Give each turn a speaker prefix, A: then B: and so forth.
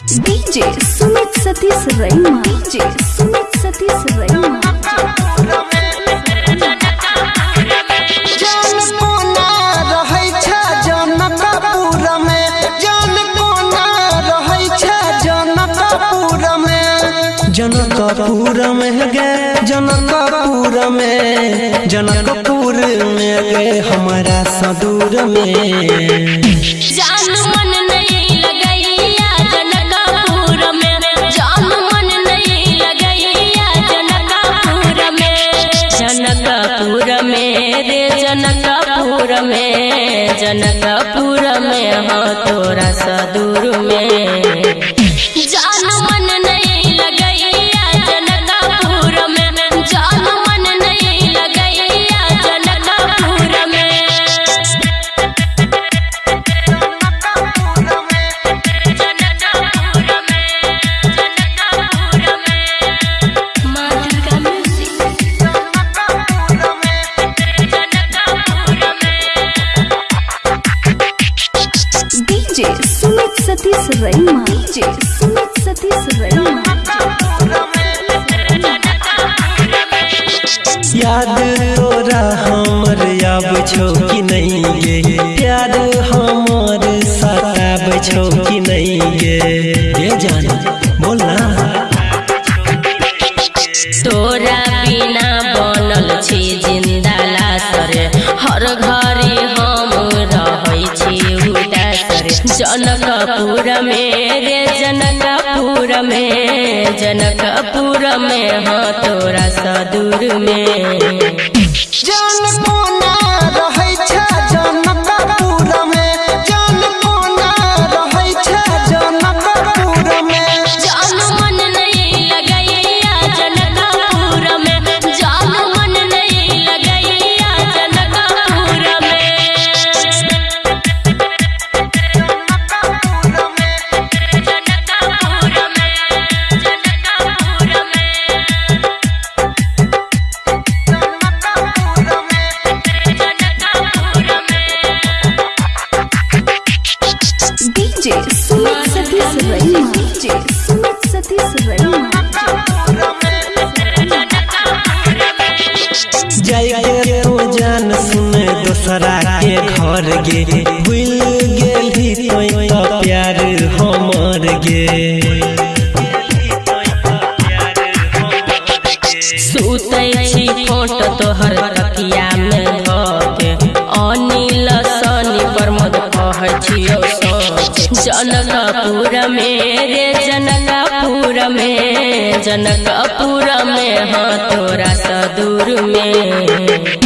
A: DJ Sumit Satish Raima DJ Sumit Satish Raima
B: Janakpur में छ जनकपुर में जनकपुर में गे जनकपुर में जनकपुर में गे हमारा सदूर में
C: जान में रे जनकपुर में जनकपुर में हाँ तोरा सदूर में।
A: डीजे सुमित सतीश रैमा डीजे सुमित सतीश रैमा
B: याद तोरा हमर आब छौ कि नहीं गे? प्यार हमर सताब छौ कि नहीं गे? ये जान बोल ना।
C: तोरा बिना बनल छी ज़िंदा लासर हर घड़ी जनकपुर में रे जनकपुर में जनकपुर में हाँ तोरा सदूर में
B: जान
A: रैमा डीजे सुमित सतीश रैमा
B: जाइए तो जान सुन दोसरा के घर गे भूल गेली तो प्यार हमर गे
C: सुतै छी फोट तोहर तकिया में धके अनिल सनी प्रमोद कहै छियौ जनकपुर में रे जनकपुर में जनकपुर में हाँ तोरा सदूर में